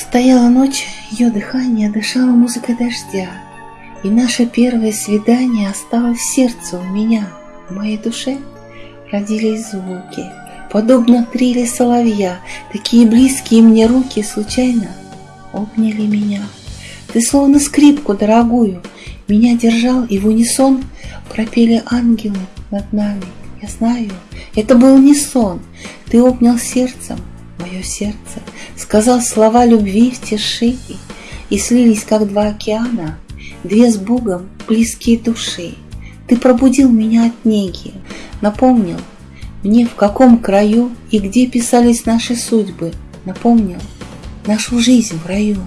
Стояла ночь, ее дыхание дышало музыкой дождя, И наше первое свидание осталось в сердце у меня, В моей душе родились звуки, Подобно трели соловья, Такие близкие мне руки случайно обняли меня. Ты словно скрипку дорогую Меня держал, и в унисон Пропели ангелы над нами. Я знаю, это был не сон, Ты обнял сердцем мое сердце, Сказал слова любви в тиши, И слились, как два океана, Две с Богом близкие души. Ты пробудил меня от неги, Напомнил мне, в каком краю И где писались наши судьбы, Напомнил нашу жизнь в раю.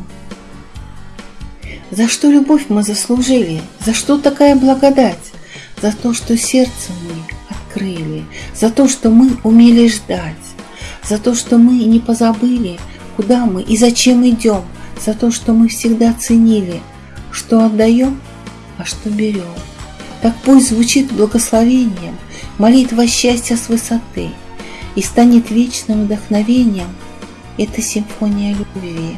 За что любовь мы заслужили? За что такая благодать? За то, что сердце мы открыли, За то, что мы умели ждать, За то, что мы не позабыли, Куда мы и зачем идем, За то, что мы всегда ценили, Что отдаем, а что берем. Так пусть звучит благословением Молитва счастья с высоты И станет вечным вдохновением Эта симфония любви.